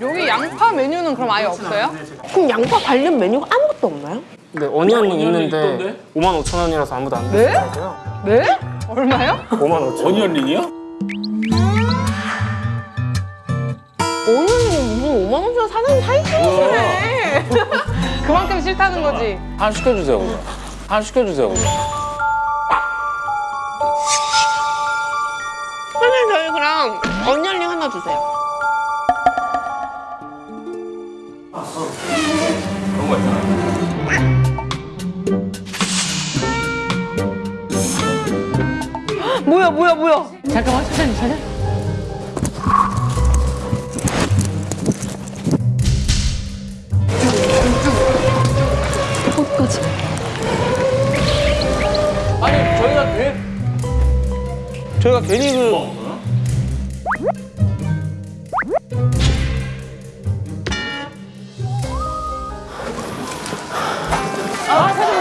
여기 양파 메뉴는 그럼 아예 없어요? 그럼 양파 관련 메뉴가 아무것도 없나요? 네, 어니언이 있는데 5만 5천 원이라서 아무도 안 네? 드시고요. 네? 얼마요? 5만 5천 원. 어니언링이요? 오늘 무슨 5만 원짜리 사는 사이즈네. 그만큼 싫다는 거지. 하나 시켜주세요 그냥 하나 시켜주세요 그냥 선생님 저희 그럼 언니언링 하나 주세요. 뭐야 뭐야 뭐야. 잠깐만 사장님 사장. 아니 저희가 돼 저희가 괜히 그 어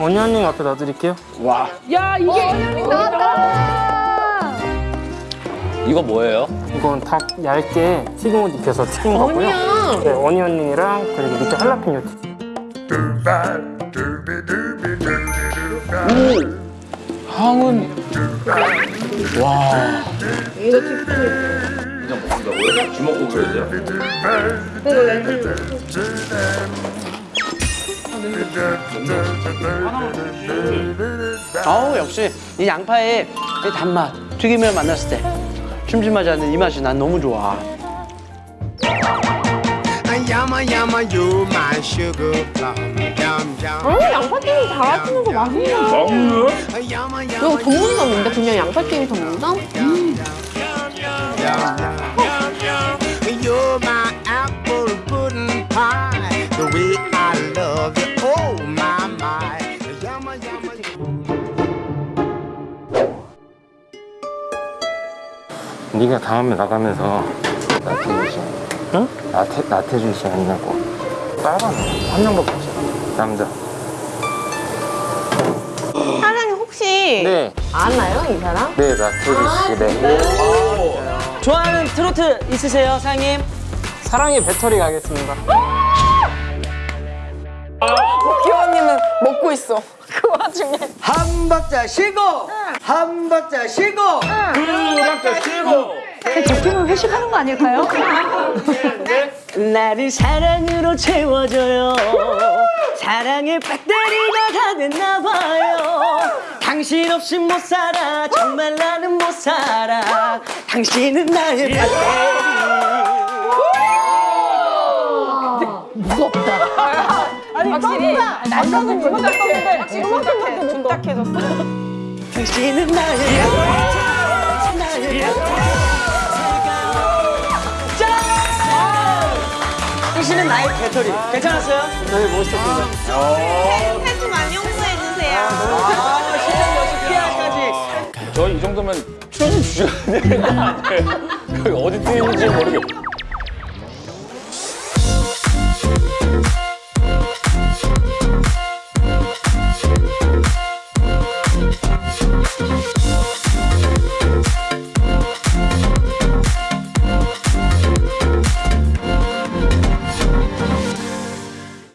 어니언링 앞에 놔드릴게요. 야 이게 이거 뭐예요? 이건 닭 얇게 튀김옷 입혀서 튀긴 거고요. 어니언. 네, 어니언링이랑 그리고 밑에 할라피뇨 튀김. 향은 와 아우 역시 이 양파의 이 단맛 튀김을 만났을 때 춤춤하지 않는 이 맛이 난 너무 좋아 어, 양파튀김 달아주는 거 맛있네. Yama 이거 yama 전문점인데 그냥 양파튀김 전문점? You're 네가 다음에 나가면서 나태주 씨, 응? 나태 나태주 씨 아니냐고. 빨간 한 명밖에 없어. 남자. 사장님 혹시 네, 아나요 이 사람? 네 나태주 씨. 네. 좋아하는 트로트 있으세요 사장님? 사랑의 배터리 가겠습니다. 기원님은 먹고 있어. 그 와중에. 한 박자 쉬고 한 박자 쉬고 적팀은 회식하는 거 아닐까요? 나를 사랑으로 채워줘요. 사랑의 배터리가 다 됐나 봐요. 당신 없이 못 살아. 정말 나는 못 살아. 당신은 나의 배터리. 아니 확실히 남자는 음악 떴는데 확실히 둔탁해 둔탁해졌어. 당신은 나의 배터리 나의 짠! 당신은 나의 배터리 괜찮았어요? 네, 멋있었습니다. 팬좀 많이 홍보해주세요. 아, 실력 역시 PR까지 저희 이 정도면 출연료 주셔야 되는 거? 여기 어디 뛰는지 모르겠고